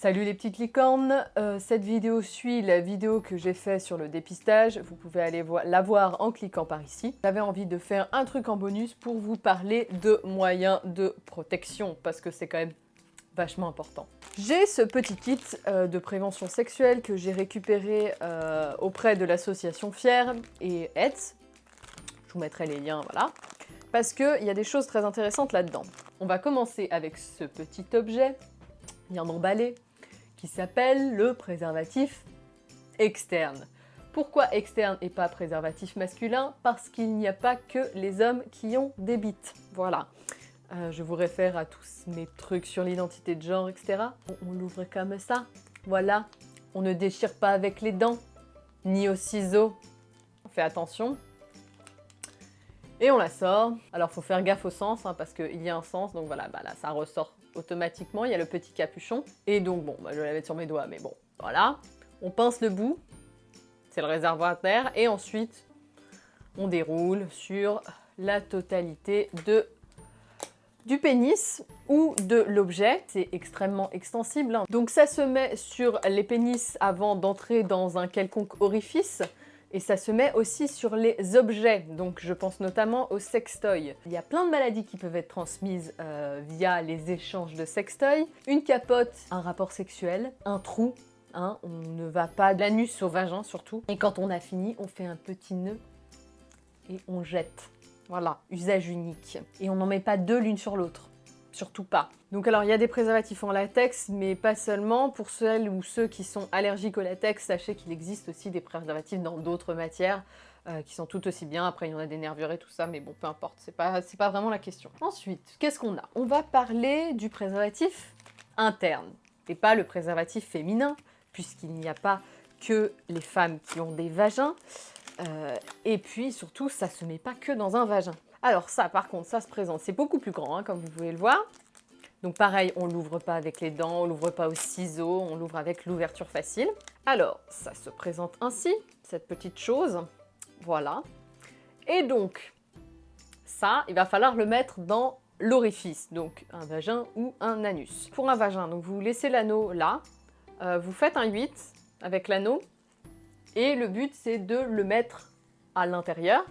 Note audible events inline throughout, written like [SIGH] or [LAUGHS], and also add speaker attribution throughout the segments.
Speaker 1: Salut les petites licornes, euh, cette vidéo suit la vidéo que j'ai fait sur le dépistage, vous pouvez aller la voir en cliquant par ici. J'avais envie de faire un truc en bonus pour vous parler de moyens de protection, parce que c'est quand même vachement important. J'ai ce petit kit euh, de prévention sexuelle que j'ai récupéré euh, auprès de l'association Fier et Hetz. Je vous mettrai les liens, voilà. Parce qu'il y a des choses très intéressantes là-dedans. On va commencer avec ce petit objet, bien emballé, qui s'appelle le préservatif externe. Pourquoi externe et pas préservatif masculin? Parce qu'il n'y a pas que les hommes qui ont des bites. Voilà. Euh, je vous réfère à tous mes trucs sur l'identité de genre, etc. On, l'ouvre comme ça. Voilà. On ne déchire pas avec les dents, ni au ciseau. On fait attention. Et on la sort. Alors, faut faire gaffe au sens, hein, parce qu'il y a un sens. Donc voilà, bah là, ça ressort automatiquement, il y a le petit capuchon. Et donc, bon, bah, je vais la mettre sur mes doigts, mais bon, voilà. On pince le bout, c'est le réservoir d'air, et ensuite, on déroule sur la totalité de du pénis ou de l'objet. C'est extrêmement extensible. Hein. Donc ça se met sur les pénis avant d'entrer dans un quelconque orifice. Et ça se met aussi sur les objets, donc je pense notamment aux sextoys. Il y a plein de maladies qui peuvent être transmises euh, via les échanges de sextoys. Une capote, un rapport sexuel, un trou, hein, on ne va pas de l'anus au vagin surtout. Et quand on a fini, on fait un petit nœud et on jette. Voilà, usage unique. Et on n'en met pas deux l'une sur l'autre surtout pas. Donc alors il y a des préservatifs en latex, mais pas seulement. Pour celles ou ceux qui sont allergiques au latex, sachez qu'il existe aussi des préservatifs dans d'autres matières euh, qui sont tout aussi bien. Après il y en a des nervures et tout ça, mais bon peu importe, c'est pas, pas vraiment la question. Ensuite, qu'est-ce qu'on a? On va parler du préservatif interne, et pas le préservatif féminin, puisqu'il n'y a pas que les femmes qui ont des vagins. Euh, et puis surtout, ça se met pas que dans un vagin. Alors ça, par contre, ça se présente, c'est beaucoup plus grand, hein, comme vous pouvez le voir. Donc pareil, on l'ouvre pas avec les dents, on l'ouvre pas au ciseau, on l'ouvre avec l'ouverture facile. Alors, ça se présente ainsi, cette petite chose. Voilà. Et donc, ça, il va falloir le mettre dans l'orifice, donc un vagin ou un anus. Pour un vagin, vous laissez l'anneau là, euh, vous faites un 8 avec l'anneau, et le but c'est de le mettre à l'intérieur,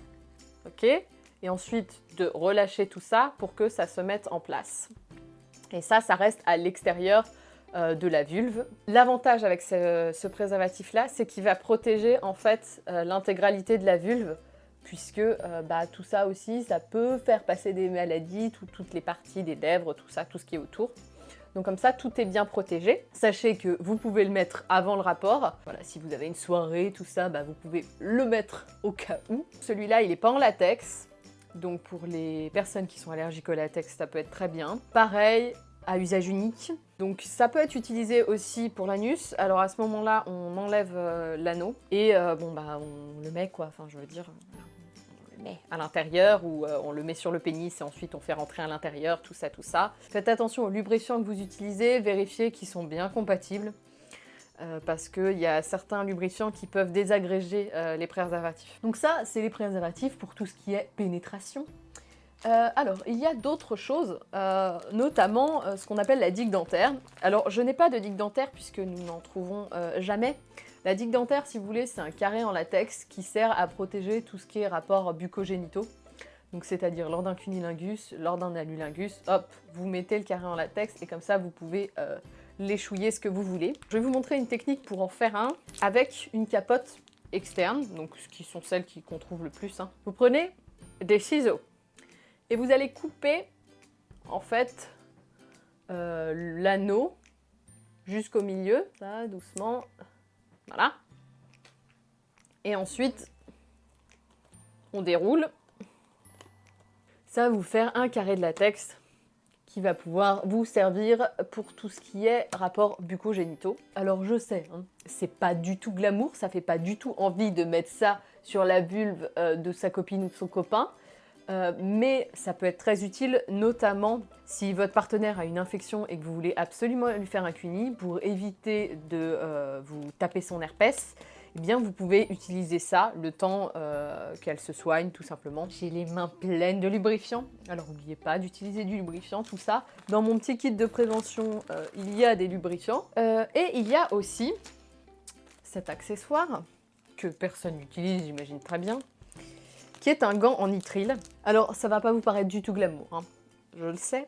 Speaker 1: ok et ensuite de relâcher tout ça pour que ça se mette en place. Et ça, ça reste à l'extérieur euh, de la vulve. L'avantage avec ce, préservatif-là, c'est qu'il va protéger en fait euh, l'intégralité de la vulve, puisque euh, bah, tout ça aussi, ça peut faire passer des maladies, toutes les parties des lèvres, tout ça, tout ce qui est autour. Donc comme ça, tout est bien protégé. Sachez que vous pouvez le mettre avant le rapport. Voilà, si vous avez une soirée, tout ça, bah, vous pouvez le mettre au cas où. Celui-là, il n'est pas en latex. Donc pour les personnes qui sont allergiques au latex, ça peut être très bien. Pareil, à usage unique. Donc ça peut être utilisé aussi pour l'anus. Alors à ce moment-là, on enlève euh, l'anneau et euh, bon bah on le met quoi, enfin je veux dire, à l'intérieur ou euh, on le met sur le pénis et ensuite on fait rentrer à l'intérieur, tout ça, tout ça. Faites attention aux lubrifiants que vous utilisez, vérifiez qu'ils sont bien compatibles. Euh, parce qu'il y a certains lubrifiants qui peuvent désagréger euh, les préservatifs. Donc ça, c'est les préservatifs pour tout ce qui est pénétration. Euh, alors, il y a d'autres choses, notamment ce qu'on appelle la digue dentaire. Alors, je n'ai pas de digue dentaire puisque nous n'en trouvons jamais. La digue dentaire, si vous voulez, c'est un carré en latex qui sert à protéger tout ce qui est rapport bucogénitaux. Donc c'est-à-dire lors d'un cunilingus, lors d'un anulingus, hop, vous mettez le carré en latex et comme ça vous pouvez l'échouiller ce que vous voulez. Je vais vous montrer une technique pour en faire un avec une capote externe, donc ce qui sont celles qu'on trouve le plus. Hein. Vous prenez des ciseaux et vous allez couper en fait euh, l'anneau jusqu'au milieu, là, doucement, voilà. Et ensuite, on déroule. Ça va vous faire un carré de latex va pouvoir vous servir pour tout ce qui est rapport bucogénitaux. Alors je sais, hein, c'est pas du tout glamour, ça fait pas du tout envie de mettre ça sur la vulve euh, de sa copine ou de son copain, euh, mais ça peut être très utile, notamment si votre partenaire a une infection et que vous voulez absolument lui faire un cuni pour éviter de euh, vous taper son herpès eh bien vous pouvez utiliser ça le temps euh, qu'elle se soigne tout simplement. J'ai les mains pleines de lubrifiant, alors n'oubliez pas d'utiliser du lubrifiant, tout ça. Dans mon petit kit de prévention, euh, il y a des lubrifiants. Euh, et il y a aussi cet accessoire que personne n'utilise, j'imagine très bien, qui est un gant en nitrile. Alors ça va pas vous paraître du tout glamour, hein, je le sais.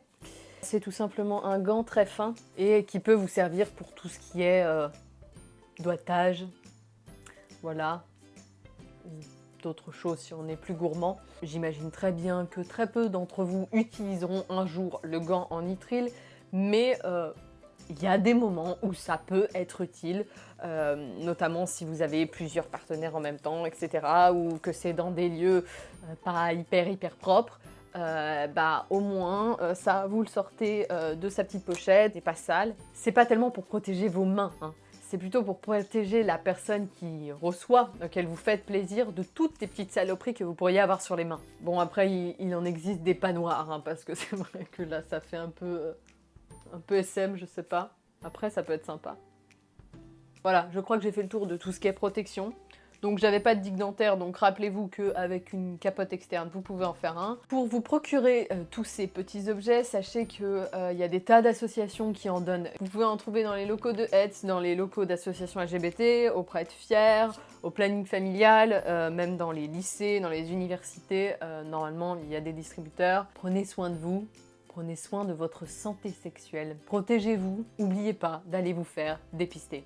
Speaker 1: C'est tout simplement un gant très fin et qui peut vous servir pour tout ce qui est doigtage, voilà, d'autres choses si on est plus gourmand. J'imagine très bien que très peu d'entre vous utiliseront un jour le gant en nitrile, mais euh, il y a des moments où ça peut être utile, euh, notamment si vous avez plusieurs partenaires en même temps, etc. ou que c'est dans des lieux euh, pas hyper hyper propres. bah au moins ça vous le sortez de sa petite pochette et pas sale. C'est pas tellement pour protéger vos mains, hein c'est plutôt pour protéger la personne qui reçoit, qu'elle vous faites plaisir, de toutes les petites saloperies que vous pourriez avoir sur les mains. Bon, après, il, en existe des pas noirs, hein, parce que [LAUGHS] c'est vrai que là, ça fait un peu, euh, un peu SM, je sais pas. Après, ça peut être sympa. Voilà, je crois que j'ai fait le tour de tout ce qui est protection. Donc j'avais pas de digue dentaire, donc rappelez-vous qu'avec une capote externe, vous pouvez en faire un. Pour vous procurer euh, tous ces petits objets, sachez qu'il euh, y a des tas d'associations qui en donnent. Vous pouvez en trouver dans les locaux de Hetz, dans les locaux d'associations LGBT, auprès de Fier, au planning familial, euh, même dans les lycées, dans les universités. normalement, il y a des distributeurs. Prenez soin de vous, prenez soin de votre santé sexuelle. Protégez-vous, n'oubliez pas d'aller vous faire dépister.